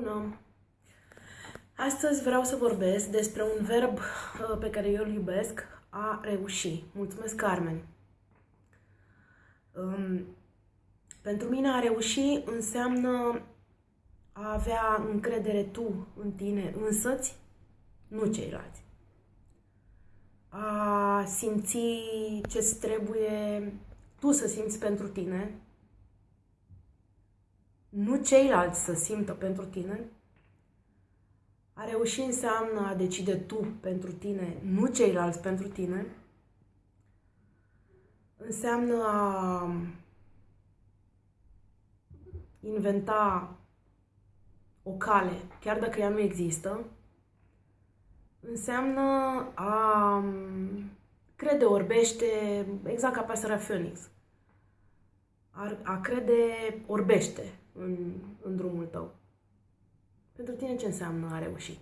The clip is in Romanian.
Bună! Astăzi vreau să vorbesc despre un verb uh, pe care eu îl iubesc, a reuși. Mulțumesc, Carmen! Um, pentru mine a reuși înseamnă a avea încredere tu în tine însăți, nu ceilalți. A simți ce-ți trebuie tu să simți pentru tine, nu ceilalți să simtă pentru tine. A reuși înseamnă a decide tu pentru tine, nu ceilalți pentru tine. Înseamnă a inventa o cale, chiar dacă ea nu există. Înseamnă a crede orbește, exact ca pasărea Phoenix. A, a crede orbește în, în drumul tău. Pentru tine ce înseamnă a reuși?